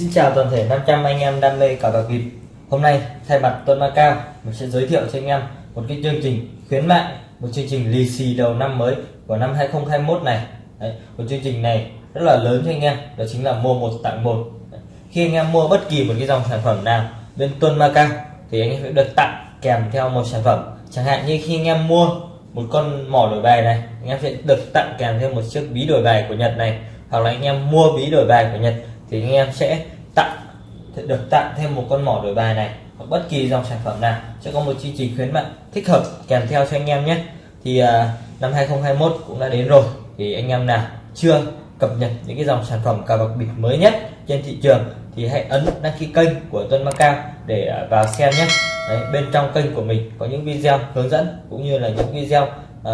xin chào toàn thể 500 anh em đam mê cờ bạc bịp Hôm nay thay mặt Tuấn Macao mình sẽ giới thiệu cho anh em một cái chương trình khuyến mại một chương trình lì xì đầu năm mới của năm 2021 này. Đấy, một chương trình này rất là lớn cho anh em đó chính là mua một tặng một. Khi anh em mua bất kỳ một cái dòng sản phẩm nào bên Tuấn Macao thì anh em sẽ được tặng kèm theo một sản phẩm. Chẳng hạn như khi anh em mua một con mỏ đổi bài này anh em sẽ được tặng kèm thêm một chiếc ví đổi bài của Nhật này hoặc là anh em mua ví đổi bài của Nhật thì anh em sẽ tặng được tặng thêm một con mỏ đổi bài này hoặc bất kỳ dòng sản phẩm nào. Sẽ có một chương trình khuyến mại thích hợp kèm theo cho anh em nhé. Thì uh, năm 2021 cũng đã đến rồi. Thì anh em nào chưa cập nhật những cái dòng sản phẩm cà bạc bịp mới nhất trên thị trường thì hãy ấn đăng ký kênh của Tuân Macao để à, vào xem nhé. Đấy, bên trong kênh của mình có những video hướng dẫn cũng như là những video uh,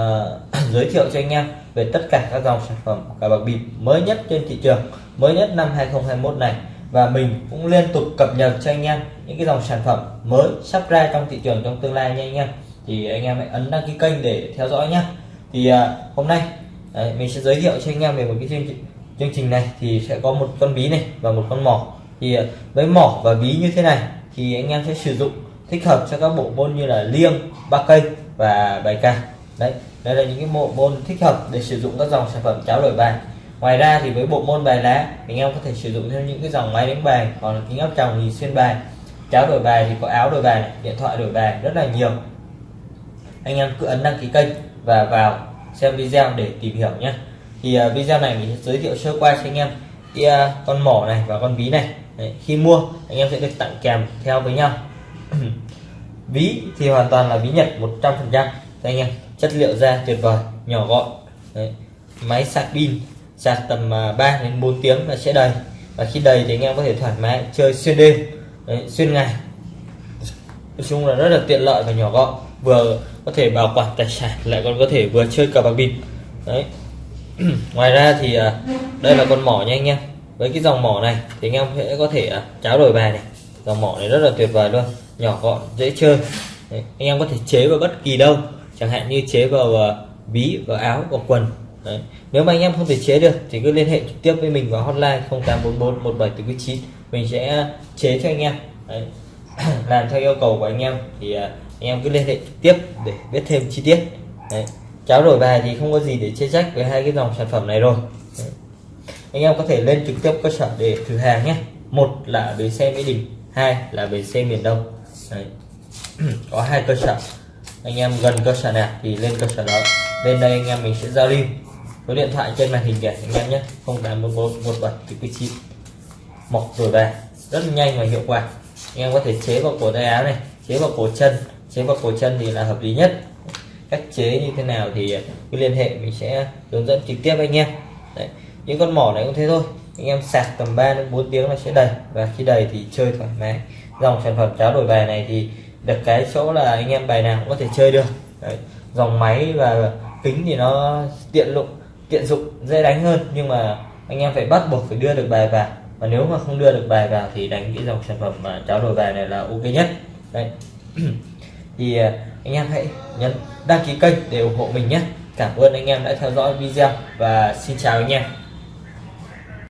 giới thiệu cho anh em về tất cả các dòng sản phẩm cài bạc bịp mới nhất trên thị trường mới nhất năm 2021 này. Và mình cũng liên tục cập nhật cho anh em những cái dòng sản phẩm mới sắp ra trong thị trường trong tương lai nha anh em. Thì anh em hãy ấn đăng ký kênh để theo dõi nhé thì uh, hôm nay đấy, mình sẽ giới thiệu cho anh em về một cái chương trình chương trình này thì sẽ có một con bí này và một con mỏ. Thì à, với mỏ và bí như thế này thì anh em sẽ sử dụng thích hợp cho các bộ môn như là liêng ba cây và bài ca đấy đây là những cái bộ môn thích hợp để sử dụng các dòng sản phẩm cháo đổi bài. Ngoài ra thì với bộ môn bài lá anh em có thể sử dụng thêm những cái dòng máy đánh bài còn kính áp tròng thì xuyên bài. Cháo đổi bài thì có áo đổi bài điện thoại đổi bài rất là nhiều. Anh em cứ ấn đăng ký kênh và vào xem video để tìm hiểu nhé. Thì uh, video này mình sẽ giới thiệu sơ qua cho anh em. Cái uh, con mỏ này và con ví này. Đấy, khi mua anh em sẽ được tặng kèm theo với nhau. Ví thì hoàn toàn là ví nhật 100% anh em chất liệu da tuyệt vời nhỏ gọn. Đấy. máy sạc pin sạc tầm à, 3 đến 4 tiếng là sẽ đầy. Và khi đầy thì anh em có thể thoải mái chơi xuyên đêm. Đấy, xuyên ngày. Nói chung là rất là tiện lợi và nhỏ gọn. Vừa có thể bảo quản tài sản lại còn có thể vừa chơi cờ bạc bịp. Đấy. Ngoài ra thì à, đây là con mỏ nha anh em. Với cái dòng mỏ này thì anh em sẽ có thể à, cháo đổi bài này. Dòng mỏ này rất là tuyệt vời luôn nhỏ gọn dễ chơi. Đấy, anh em có thể chế vào bất kỳ đâu chẳng hạn như chế vào ờ, ví, vào áo, vào quần Đấy. nếu mà anh em không thể chế được thì cứ liên hệ trực tiếp với mình vào hotline 0844 1749 mình sẽ chế cho anh em Đấy. làm theo yêu cầu của anh em thì ờ, anh em cứ liên hệ trực tiếp để biết thêm chi tiết Đấy. cháo đổi bài thì không có gì để chê trách với hai cái dòng sản phẩm này rồi Đấy. anh em có thể lên trực tiếp cơ sở để thử hàng nhé một là bến xe mỹ đình, hai là bến xe miền đông Đấy. có hai cơ sở anh em gần cơ sở nào thì lên cơ sở đó. Lên đây anh em mình sẽ giao lưu số điện thoại trên màn hình kìa, anh em nhé. 081117 mọc rồi về rất nhanh và hiệu quả. Anh em có thể chế vào cổ tay áo này, chế vào cổ chân. Chế vào cổ chân thì là hợp lý nhất. Cách chế như thế nào thì cứ liên hệ, mình sẽ hướng dẫn trực tiếp anh em. Đấy. những con mỏ này cũng thế thôi. Anh em sạc tầm 3 đến 4 tiếng là sẽ đầy. Và khi đầy thì chơi thoải mái. Dòng sản phẩm cháo đổi bài này thì được cái chỗ là anh em bài nào cũng có thể chơi được. Đấy. dòng máy và kính thì nó tiện dụng tiện dụng, dễ đánh hơn. Nhưng mà anh em phải bắt buộc phải đưa được bài vào. Và nếu mà không đưa được bài vào thì đánh cái dòng sản phẩm mà cháo đổi bài này là ok nhất. Đấy. Thì à, anh em hãy nhấn đăng ký kênh để ủng hộ mình nhé. Cảm ơn anh em đã theo dõi video và xin chào anh em.